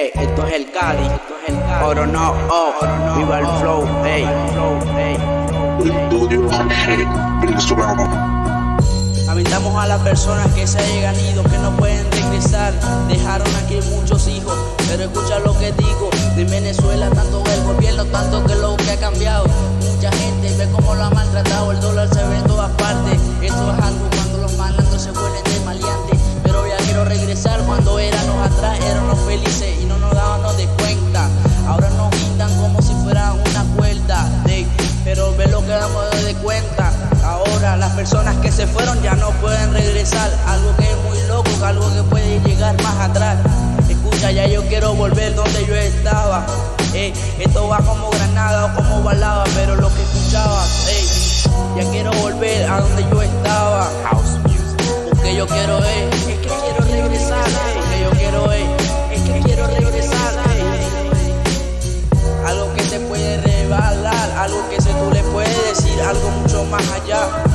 Ey, esto es el Cali. Oro no, oh, viva el flow, ey. Aventamos a las personas que se hayan ido, que no pueden regresar. Dejaron aquí muchos hijos, pero escucha lo que digo. De Venezuela, personas que se fueron ya no pueden regresar. Algo que es muy loco, algo que puede llegar más atrás. Escucha, ya yo quiero volver donde yo estaba. Ey, esto va como granada o como balada, pero lo que escuchaba, ey, ya quiero volver a donde yo estaba. Porque yo quiero, ey, es que quiero regresar. Porque yo quiero, ey, es que quiero regresar. ey. Algo que te puede rebalar, algo que se tú le puedes decir, algo mucho más allá.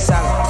song.